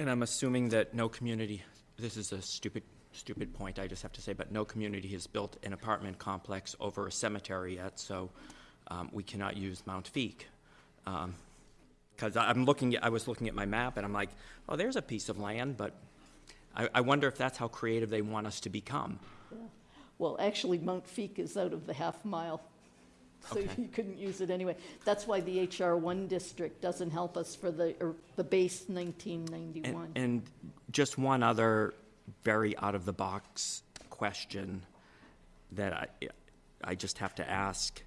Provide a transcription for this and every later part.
And I'm assuming that no community, this is a stupid, stupid point, I just have to say, but no community has built an apartment complex over a cemetery yet, so um, we cannot use Mount Feake. Because I'm looking, at- I was looking at my map, and I'm like, oh, there's a piece of land, but I, I wonder if that's how creative they want us to become. Well, actually, Mount Feake is out of the half mile, so Okay. you couldn't use it anyway. That's why the HR one district doesn't help us for the, or the base nineteen And, ninety-one. and just one other very out-of-the-box question that I, I just have to ask.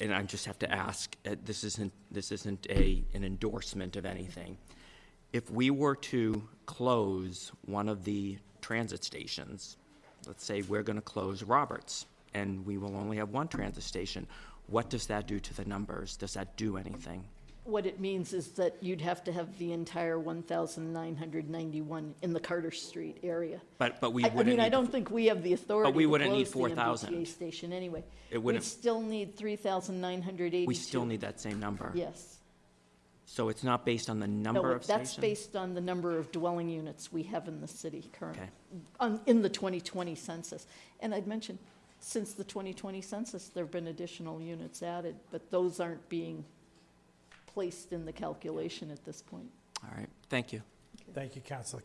And I just have to ask, uh, this isn't, this isn't a, an endorsement of anything. If we were to close one of the transit stations, let's say we're gonna close Roberts, and we will only have one transit station, what does that do to the numbers? Does that do anything? What it means is that you'd have to have the entire one thousand nine hundred ninety-one in the Carter Street area. But, but we I, I wouldn't mean, I need don't think we have the authority But we to wouldn't need close the 4,000. MBTA station anyway. It We'd wouldn't- still need three thousand nine hundred eighty-two. We still need that same number. Yes. So it's not based on the No, number of that's stations? based on the number of dwelling units we have in the city currently, Okay. on, in the 2020 census. And I'd mention, since the 2020 census, there've been additional units added, but those aren't being placed in the calculation at this point. All right, thank you. Thank you, Councilor